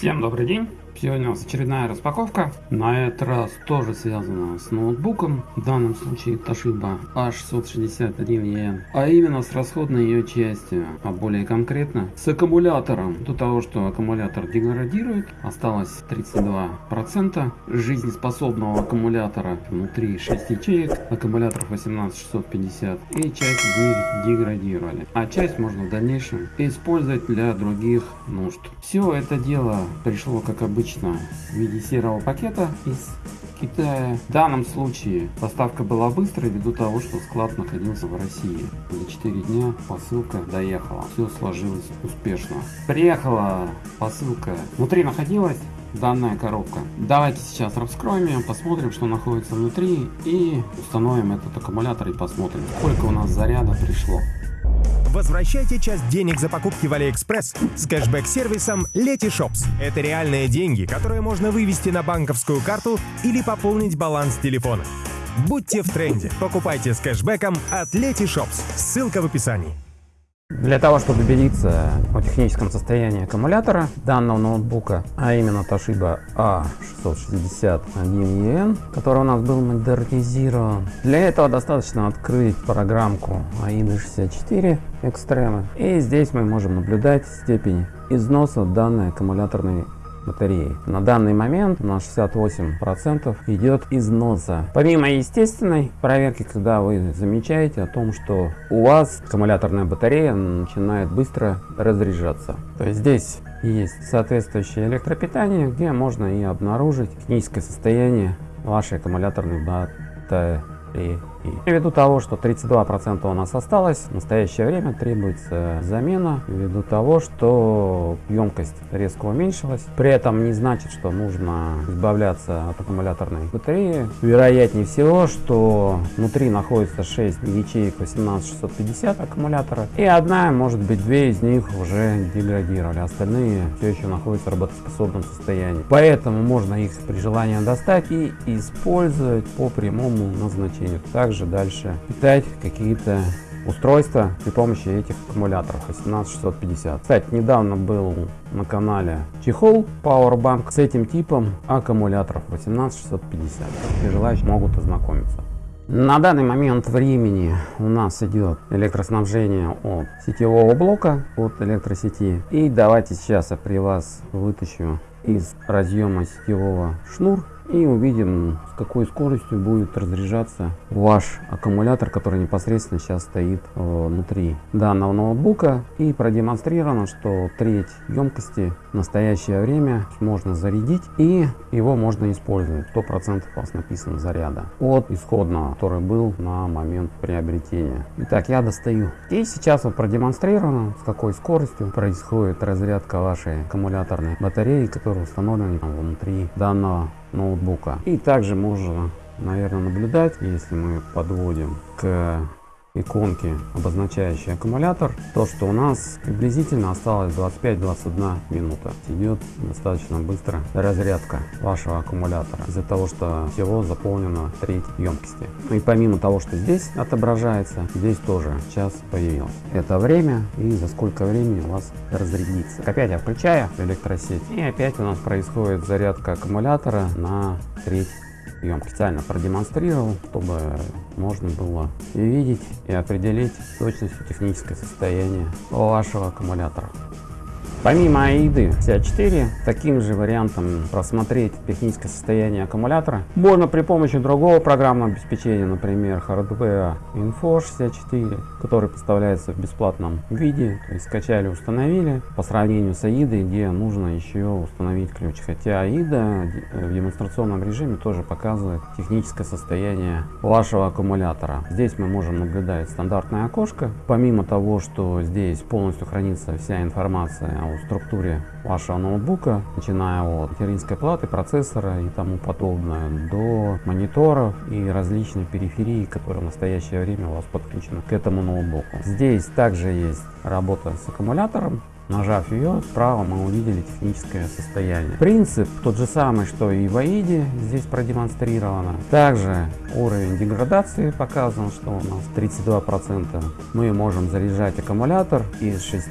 Всем добрый день! Сегодня у нас очередная распаковка. На этот раз тоже связана с ноутбуком. В данном случае Toshiba A661EN. А именно с расходной ее частью. А более конкретно с аккумулятором. До того, что аккумулятор деградирует. Осталось 32% жизнеспособного аккумулятора. Внутри 6 ячеек. Аккумуляторов 18650. И часть из них деградировали. А часть можно в дальнейшем использовать для других нужд. Все это дело пришло как обычно обычно в виде серого пакета из Китая. В данном случае поставка была быстрой ввиду того, что склад находился в России. За 4 дня посылка доехала. Все сложилось успешно. Приехала посылка. Внутри находилась данная коробка. Давайте сейчас раскроем ее, посмотрим, что находится внутри и установим этот аккумулятор и посмотрим, сколько у нас заряда пришло. Возвращайте часть денег за покупки в Алиэкспресс с кэшбэк-сервисом Letyshops. Это реальные деньги, которые можно вывести на банковскую карту или пополнить баланс телефона. Будьте в тренде. Покупайте с кэшбэком от Letyshops. Ссылка в описании. Для того, чтобы убедиться о техническом состоянии аккумулятора данного ноутбука, а именно Toshiba A661EN, который у нас был модернизирован, для этого достаточно открыть программку AIDA64 Extreme, и здесь мы можем наблюдать степень износа данной аккумуляторной батареи. На данный момент на 68% идет износа. Помимо естественной проверки, когда вы замечаете о том, что у вас аккумуляторная батарея начинает быстро разряжаться. То есть здесь есть соответствующее электропитание, где можно и обнаружить техническое состояние вашей аккумуляторной батареи. Ввиду того, что 32% у нас осталось, в настоящее время требуется замена, ввиду того, что емкость резко уменьшилась. При этом не значит, что нужно избавляться от аккумуляторной батареи. Вероятнее всего, что внутри находится 6 ячеек 18650 аккумулятора, и одна, может быть, две из них уже деградировали, остальные все еще находятся в работоспособном состоянии. Поэтому можно их при желании достать и использовать по прямому назначению. Так также дальше питать какие-то устройства при помощи этих аккумуляторов 18650. Кстати, недавно был на канале чехол Powerbank с этим типом аккумуляторов 18650. И желающие могут ознакомиться. На данный момент времени у нас идет электроснабжение от сетевого блока, от электросети. И давайте сейчас я при вас вытащу из разъема сетевого шнур и увидим с какой скоростью будет разряжаться ваш аккумулятор который непосредственно сейчас стоит э, внутри данного ноутбука. И продемонстрировано что треть емкости в настоящее время можно зарядить и его можно использовать. 100% у вас написано заряда от исходного который был на момент приобретения. Итак я достаю. И сейчас вот продемонстрировано с какой скоростью происходит разрядка вашей аккумуляторной батареи которая установлена внутри данного ноутбука. И также можно, наверное, наблюдать, если мы подводим к иконки, обозначающие аккумулятор, то, что у нас приблизительно осталось 25-21 минута. Идет достаточно быстро разрядка вашего аккумулятора из-за того, что всего заполнено треть емкости. Ну и помимо того, что здесь отображается, здесь тоже час появился. Это время и за сколько времени у вас разрядится. Опять я включаю электросеть и опять у нас происходит зарядка аккумулятора на треть вам специально продемонстрировал, чтобы можно было видеть и определить точностью техническое состояние вашего аккумулятора. Помимо AID 54, таким же вариантом просмотреть техническое состояние аккумулятора можно при помощи другого программного обеспечения, например Hardware Info 64, который поставляется в бесплатном виде, то есть скачали, установили, по сравнению с AID, где нужно еще установить ключ. Хотя AID в демонстрационном режиме тоже показывает техническое состояние вашего аккумулятора. Здесь мы можем наблюдать стандартное окошко. Помимо того, что здесь полностью хранится вся информация о структуре вашего ноутбука, начиная от материнской платы, процессора и тому подобное, до мониторов и различной периферии, которая в настоящее время у вас подключена к этому ноутбуку. Здесь также есть работа с аккумулятором, Нажав ее, справа мы увидели техническое состояние. Принцип тот же самый, что и в AIDE здесь продемонстрировано. Также уровень деградации показан, что у нас 32%. Мы можем заряжать аккумулятор из 6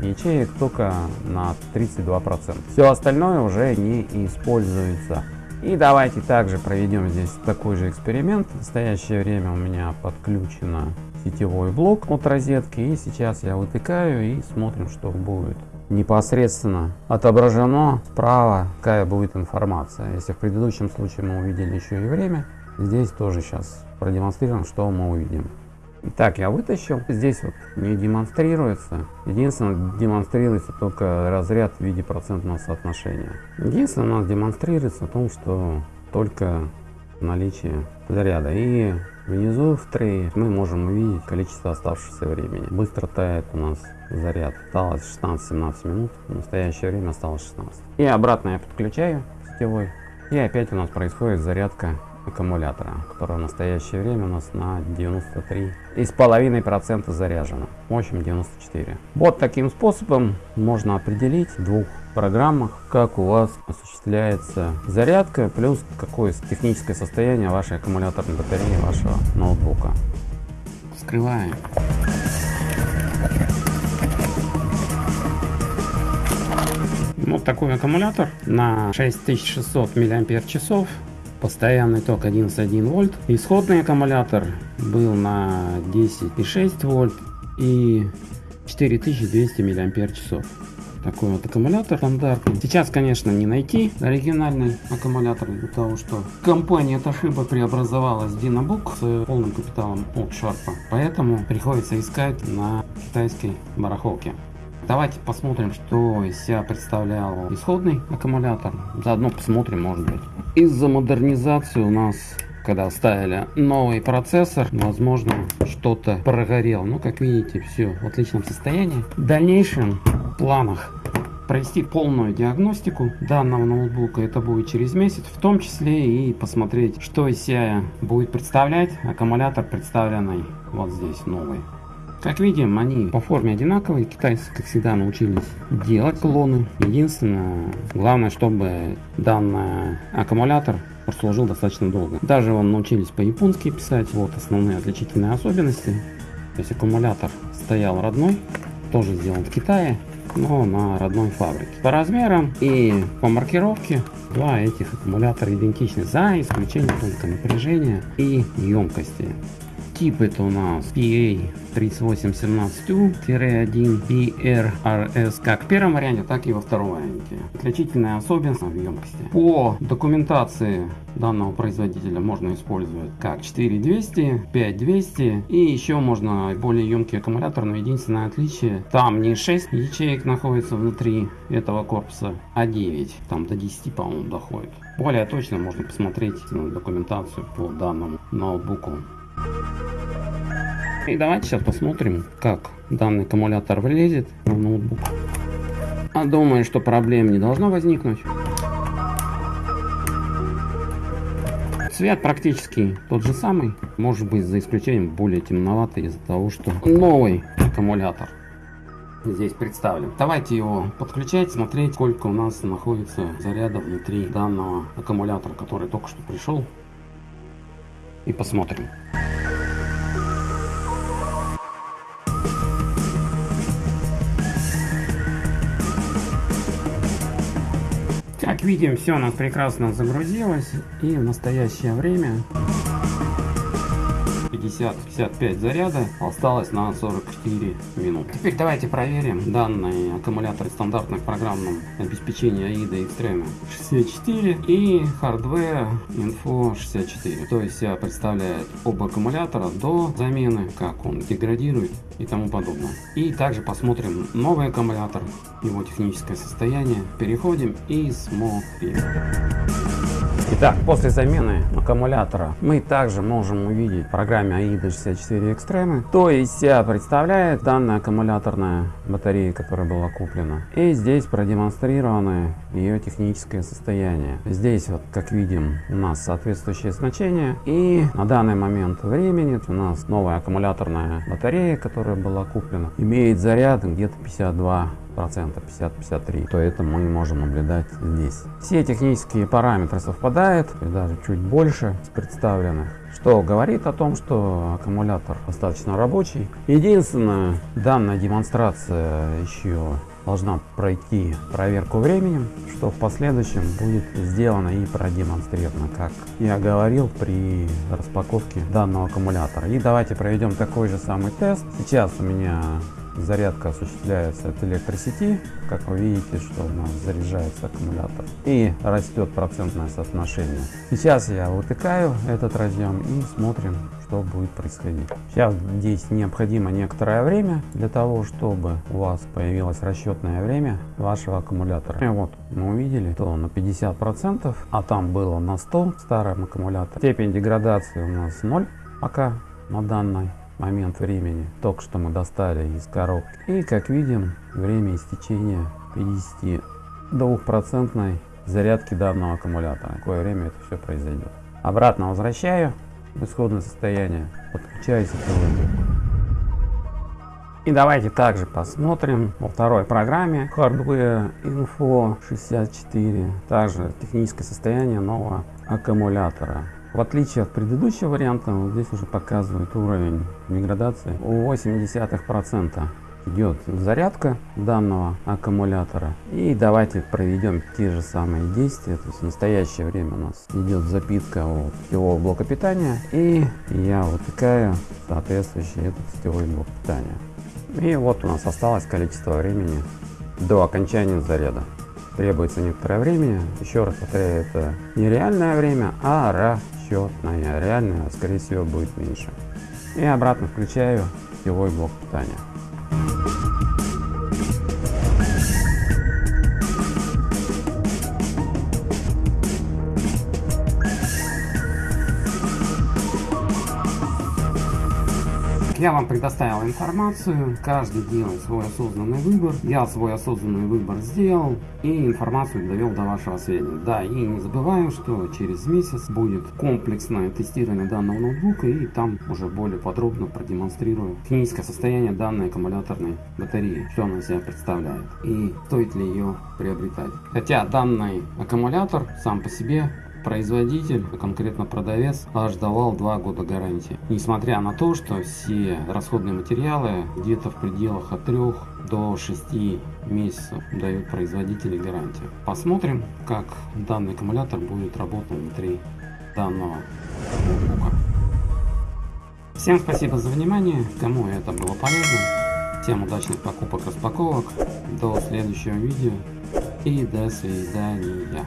ячеек только на 32%. Все остальное уже не используется. И давайте также проведем здесь такой же эксперимент. В настоящее время у меня подключено сетевой блок от розетки. И сейчас я вытыкаю и смотрим, что будет. Непосредственно отображено справа, какая будет информация. Если в предыдущем случае мы увидели еще и время, здесь тоже сейчас продемонстрируем, что мы увидим. Итак, я вытащил. Здесь вот не демонстрируется. Единственное, демонстрируется только разряд в виде процентного соотношения. Единственное, у нас демонстрируется о том, что только наличие заряда. И внизу в трее мы можем увидеть количество оставшегося времени. Быстро тает у нас заряд. Осталось 16-17 минут. В настоящее время осталось 16. И обратно я подключаю сетевой. И опять у нас происходит зарядка аккумулятора, который в настоящее время у нас на 93 и с половиной процента заряжено, мощным 94. Вот таким способом можно определить в двух программах, как у вас осуществляется зарядка, плюс какое техническое состояние вашей аккумуляторной батареи вашего ноутбука. Вскрываем. Вот такой аккумулятор на 6600 мАч постоянный ток 11,1 вольт. Исходный аккумулятор был на 10,6 вольт и 4200 миллиампер часов. Такой вот аккумулятор стандартный. Сейчас, конечно, не найти оригинальный аккумулятор, из-за того, что компания Toshiba преобразовалась в Dynabook с полным капиталом от Sharp. Поэтому приходится искать на китайской барахолке. Давайте посмотрим, что из себя представлял исходный аккумулятор. Заодно посмотрим, может быть. Из-за модернизации у нас когда ставили новый процессор, возможно, что-то прогорел. Но, как видите, все в отличном состоянии. В дальнейшем планах провести полную диагностику данного ноутбука. Это будет через месяц, в том числе и посмотреть, что из себя будет представлять аккумулятор, представленный вот здесь новый. Как видим, они по форме одинаковые. Китайцы, как всегда, научились делать клоны. Единственное, главное, чтобы данный аккумулятор прослужил достаточно долго. Даже он научились по-японски писать. Вот основные отличительные особенности. То есть аккумулятор стоял родной, тоже сделан в Китае, но на родной фабрике. По размерам и по маркировке два этих аккумулятора идентичны, за исключением только напряжения и емкости. Тип это у нас PA 3817U-1 PRRS как в первом варианте, так и во втором варианте. Отличительная особенность в емкости. По документации данного производителя можно использовать как 4200, 5200 и еще можно более емкий аккумулятор, но единственное отличие, там не 6 ячеек находится внутри этого корпуса, а 9, там до 10 по-моему доходит. Более точно можно посмотреть документацию по данному ноутбуку. И давайте сейчас посмотрим, как данный аккумулятор влезет в ноутбук. А думаю, что проблем не должно возникнуть. Цвет практически тот же самый, может быть за исключением более темноватый из-за того, что новый аккумулятор здесь представлен. Давайте его подключать, смотреть, сколько у нас находится заряда внутри данного аккумулятора, который только что пришел. И посмотрим. Как видим, все у нас прекрасно загрузилось. И в настоящее время 50-55 заряда осталось на 44 минут. Теперь давайте проверим данные аккумуляторы стандартных программном обеспечении AIDA Extreme 64 и Hardware Info 64. То есть представляет оба аккумулятора до замены, как он деградирует и тому подобное. И также посмотрим новый аккумулятор, его техническое состояние. Переходим и смотрим. Итак, после замены аккумулятора мы также можем увидеть в программе AIDA 64 Extreme, то есть себя представляет данная аккумуляторная батарея, которая была куплена. И здесь продемонстрированы ее техническое состояние. Здесь вот, как видим, у нас соответствующее значение. И на данный момент времени у нас новая аккумуляторная батарея, которая была куплена, имеет заряд где-то 52 процента 50-53, то это мы можем наблюдать здесь. Все технические параметры совпадают, и даже чуть больше с представленных что говорит о том, что аккумулятор достаточно рабочий. Единственное, данная демонстрация еще должна пройти проверку временем, что в последующем будет сделано и продемонстрировано, как я говорил при распаковке данного аккумулятора. И давайте проведем такой же самый тест. Сейчас у меня зарядка осуществляется от электросети. Как вы видите, что у нас заряжается аккумулятор и растет процентное соотношение. Сейчас я вытыкаю этот разъем и смотрим, что будет происходить. Сейчас здесь необходимо некоторое время для того, чтобы у вас появилось расчетное время вашего аккумулятора. И вот мы увидели, что на 50%, а там было на 100 в старом аккумуляторе. Степень деградации у нас 0 пока на данной момент времени только что мы достали из коробки. И как видим время истечения 52 процентной зарядки данного аккумулятора. Какое время это все произойдет обратно возвращаю в исходное состояние подключаюсь и давайте также посмотрим во второй программе. Hardware Info 64 также техническое состояние нового аккумулятора в отличие от предыдущего варианта, вот здесь уже показывает уровень деградации. У 0,8% идет зарядка данного аккумулятора. И давайте проведем те же самые действия. То есть в настоящее время у нас идет запитка от сетевого блока питания. И я вытыкаю соответствующий этот сетевой блок питания. И вот у нас осталось количество времени до окончания заряда требуется некоторое время. Еще раз повторяю, это не реальное время, а расчетное. Реальное, скорее всего, будет меньше. И обратно включаю сетевой блок питания. Я вам предоставил информацию, каждый делает свой осознанный выбор. Я свой осознанный выбор сделал и информацию довел до вашего сведения. Да, и не забываем, что через месяц будет комплексное тестирование данного ноутбука и там уже более подробно продемонстрирую техническое состояние данной аккумуляторной батареи, что она себя представляет и стоит ли ее приобретать. Хотя данный аккумулятор сам по себе производитель, а конкретно продавец, аж давал 2 года гарантии. Несмотря на то, что все расходные материалы где-то в пределах от 3 до 6 месяцев дают производители гарантию. Посмотрим, как данный аккумулятор будет работать внутри данного ноутбука. Всем спасибо за внимание, кому это было полезно. Всем удачных покупок, распаковок. До следующего видео и до свидания.